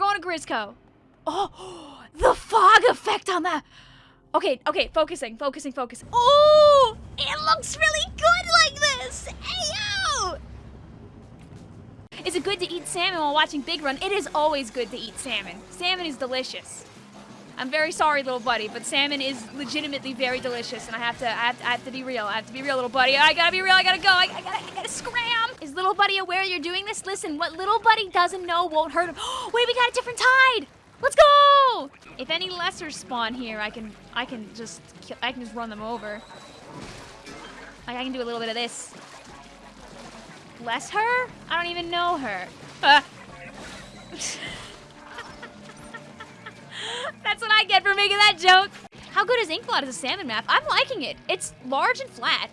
going to Grizzco. Oh, the fog effect on that. Okay, okay, focusing, focusing, focusing. Oh, it looks really good like this. Ayo! Is it good to eat salmon while watching Big Run? It is always good to eat salmon. Salmon is delicious. I'm very sorry, little buddy, but salmon is legitimately very delicious, and I have to, I have to, I have to be real. I have to be real, little buddy. I gotta be real. I gotta go. I, I gotta, I gotta scram. Is little buddy aware you're doing this? Listen, what little buddy doesn't know won't hurt him. Wait, we got a different tide. Let's go! If any lesser spawn here, I can, I can just, kill, I can just run them over. Like I can do a little bit of this. Bless her? I don't even know her. Uh. That's what I get for making that joke. How good is Inkblot as a salmon map? I'm liking it. It's large and flat.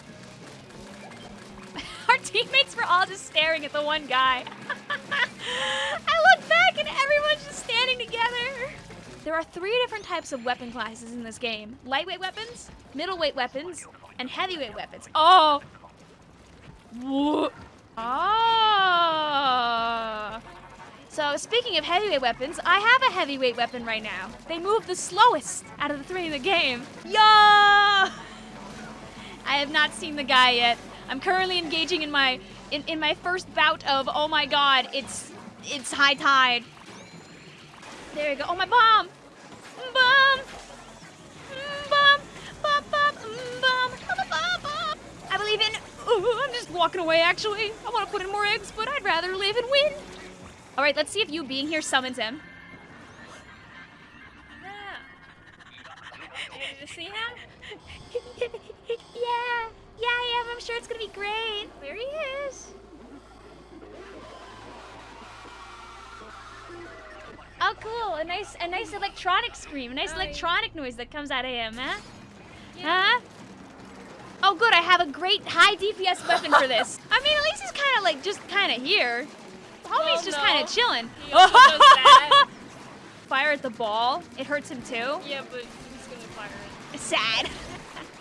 Our teammates were all just staring at the one guy. I look back and everyone's just standing together. There are three different types of weapon classes in this game. Lightweight weapons, middleweight weapons, and heavyweight weapons. Oh! Whoa. Oh! Ah. So speaking of heavyweight weapons, I have a heavyweight weapon right now. They move the slowest out of the three in the game. Yo! I have not seen the guy yet. I'm currently engaging in my in, in my first bout of oh my god, it's it's high tide. There you go. Oh my bomb! Bomb! Bomb! Bomb! Bomb! Bomb! Bomb! Bomb! I believe in. Ooh, I'm just walking away. Actually, I want to put in more eggs, but I'd rather live and win. All right, let's see if you being here summons him. Did you see him? yeah, yeah, I am. I'm sure it's gonna be great. There he is. Oh, cool. A nice, a nice electronic scream. A nice Oh, yeah. electronic noise that comes out of him, huh? Yeah. Huh? Oh, good. I have a great high DPS weapon for this. I mean, at least he's kind of like just kind of here. Homie's Well, oh, just kind of chilling. Fire at the ball. It hurts him too. Yeah, but he's gonna fire it. It's sad.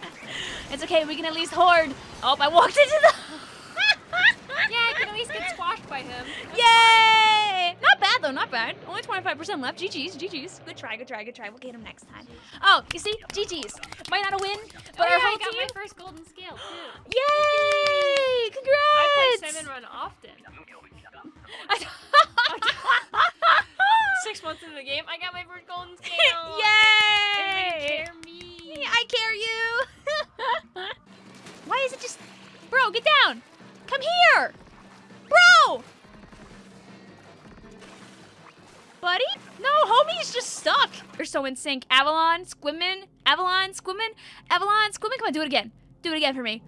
it's okay. We can at least hoard. Oh, I walked into the. Yeah, I can at least get squashed by him. Yay! Not bad though, not bad. Only 25% left. GG's, GG's. Good try, good try, good try. We'll get him next time. Oh, you see? GG's. Might not a win, but oh, our yeah, whole I got team. my first golden scale too. Yay! I play Congrats! Homie's just stuck. You're so in sync. Avalon, Squimmin, Avalon, Squimmin, Avalon, Squimmin. Come on, do it again. Do it again for me.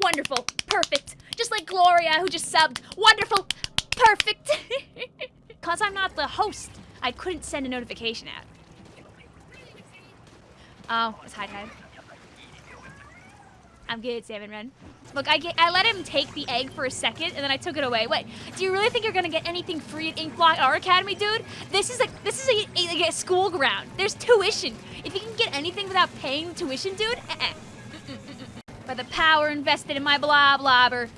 Wonderful. Perfect. Just like Gloria, who just subbed. Wonderful. Perfect. Because I'm not the host, I couldn't send a notification out. Oh, it's high tide. I'm good, Salmon Run. Look, I, get, I let him take the egg for a second, and then I took it away. Wait, do you really think you're gonna get anything free at Inkblot Art Academy, dude? This is like this is a, a, like a school ground. There's tuition. If you can get anything without paying tuition, dude, uh-uh. eh-eh. By the power invested in my Bloblobber.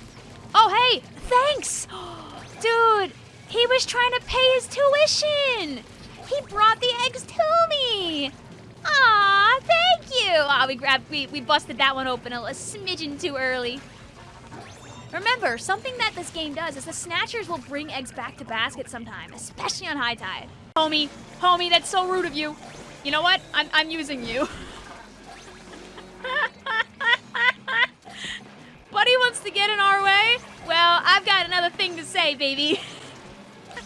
Oh, hey, thanks, dude. He was trying to pay his tuition. He brought the eggs to me. Aw, thank you. Aw, we grabbed, we, we busted that one open a, a smidgen too early. Remember, something that this game does is the snatchers will bring eggs back to basket sometime, especially on high tide. Homie, homie, that's so rude of you. You know what? I'm, I'm using you. Buddy wants to get in our way? Well, I've got another thing to say, baby.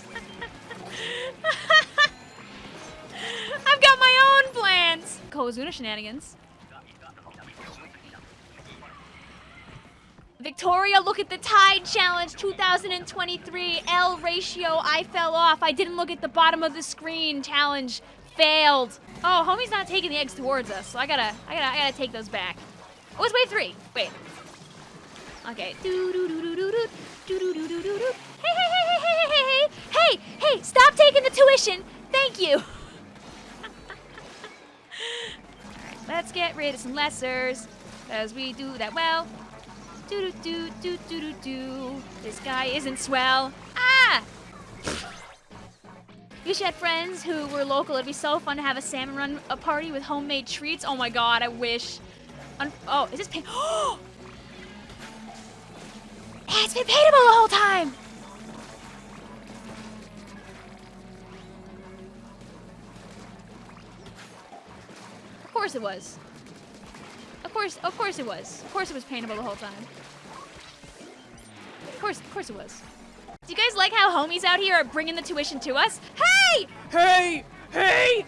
I've got my own. Cohozuna shenanigans. Victoria, look at the Tide Challenge 2023 L ratio. I fell off. I didn't look at the bottom of the screen. Challenge failed. Oh, homie's not taking the eggs towards us, so I gotta, I gotta, I gotta take those back. Oh, it's wave three. Wait. Okay. Hey hey hey hey hey hey hey hey hey! Stop taking the tuition. Thank you. Let's get rid of some lessers, cause we do that well. Do do do do do do do. This guy isn't swell. Ah! wish you had friends who were local. It'd be so fun to have a salmon run a party with homemade treats. Oh my god, I wish. Un oh, is this pay? Oh! It's been paintable the whole time! Course it was. Of course, of course it was. Of course it was paintable the whole time. Of course, of course it was. Do you guys like how homies out here are bringing the tuition to us? Hey! Hey! Hey!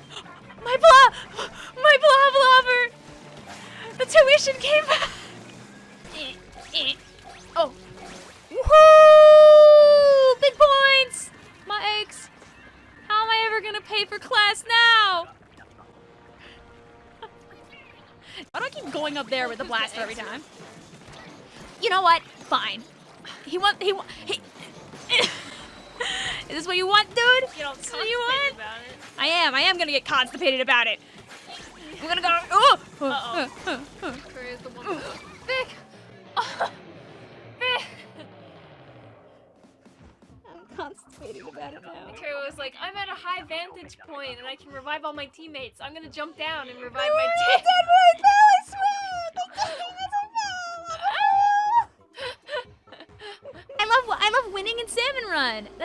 My blah! My Bloblobber! The tuition came back! Eh, eh. There with the blaster every time? You know what? Fine. He want he want he. Is this what you want, dude? You don't this what you want? about it. I am. I am gonna get constipated about it. I'm gonna go. Oh! Uh-oh. Where is the one? Vic! Oh. Vic! I'm constipated about it now. Terry was like, I'm at a high vantage point and I can revive all my teammates. I'm gonna jump down and revive No, my teammates.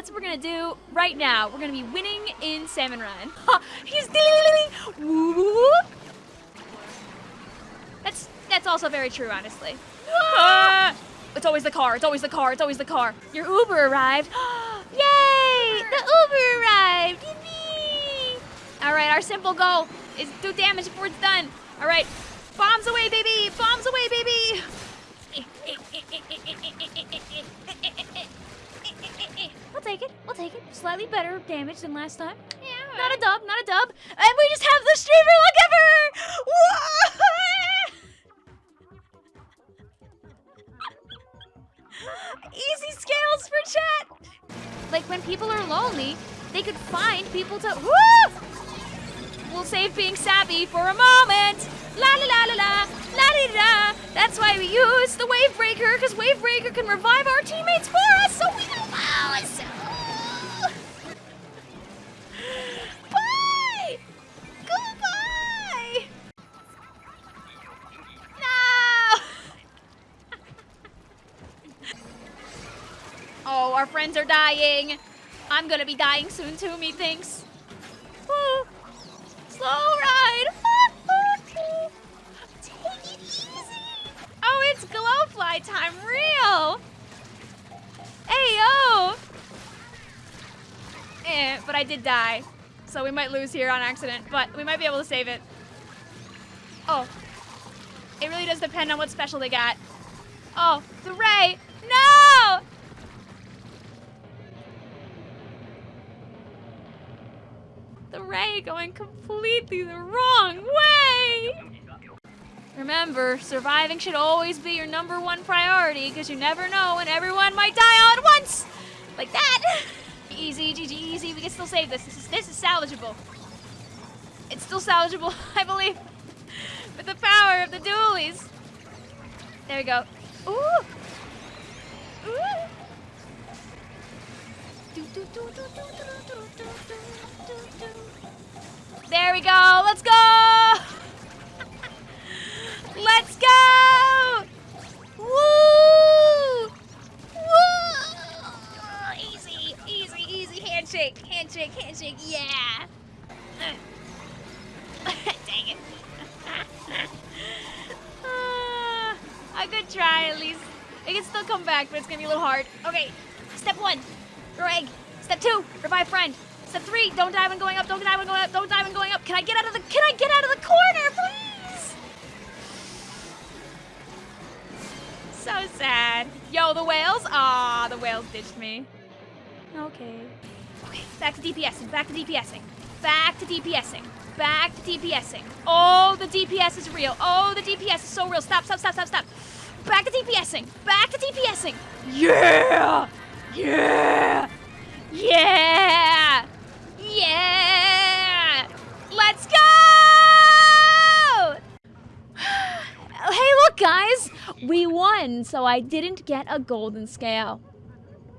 That's what we're gonna do right now. We're gonna be winning in Salmon Run. Ha, He's whoop. That's that's also very true, honestly. Ah, it's always the car. It's always the car. It's always the car. Your Uber arrived. Yay! The Uber arrived. Yippee! All right, our simple goal is do damage before it's done. All right, bombs away, baby! Bombs away, baby! We'll take it. We'll take it. Slightly better damage than last time. Yeah. Not a dub. Not a dub. And we just have the streamer. Look her. Easy scales for chat. Like when people are lonely, they could find people to. Woo! We'll save being sappy for a moment. La la la la la la di da. That's why we use the wave breaker, because wave breaker can revive our teammates for us, so we don't oh, our friends are dying. I'm gonna be dying soon too, methinks. Slow ride. Take it easy. Oh, it's glowfly time, real. Hey yo. Eh, but I did die, so we might lose here on accident, but we might be able to save it. Oh, it really does depend on what special they got. Oh, the ray. No. The ray going completely the wrong way. Remember, surviving should always be your number one priority because you never know when everyone might die all at once. Like that. Easy, GG, easy. We can still save this. This is, this is salvageable. It's still salvageable, I believe. With the power of the dualies. There we go. Ooh. Ooh. Do, do, do, do, do, do, do, do, do. There we go. Let's go. Let's go. Woo! Woo! Easy, easy, easy handshake, handshake, handshake. Yeah. Dang it. Ah, a good try, at least. It can still come back, but it's gonna be a little hard. Okay, step one, throw egg. Step two, revive friend. Step three, don't dive when going up, don't dive when going up, don't dive when going up. Can I get out of the, can I get out of the corner, please? So sad. Yo, the whales? Ah, the whales ditched me. Okay. Okay, back to DPSing, back to DPSing. Back to DPSing. Back to DPSing. Oh, the DPS is real. Oh, the DPS is so real. Stop, stop, stop, stop, stop. Back to DPSing. Back to DPSing. Yeah! Yeah! Yeah! Yeah! Let's go! hey, look, guys! We won, so I didn't get a golden scale.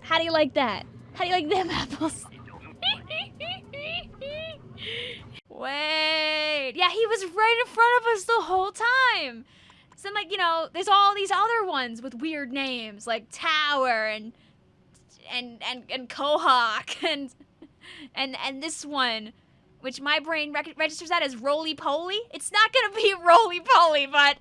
How do you like that? How do you like them apples? Wait. Yeah, he was right in front of us the whole time. So then, like, you know, there's all these other ones with weird names, like Tower and and and and Quahog and and and this one, which my brain registers that as Roly Poly. It's not gonna be Roly Poly, but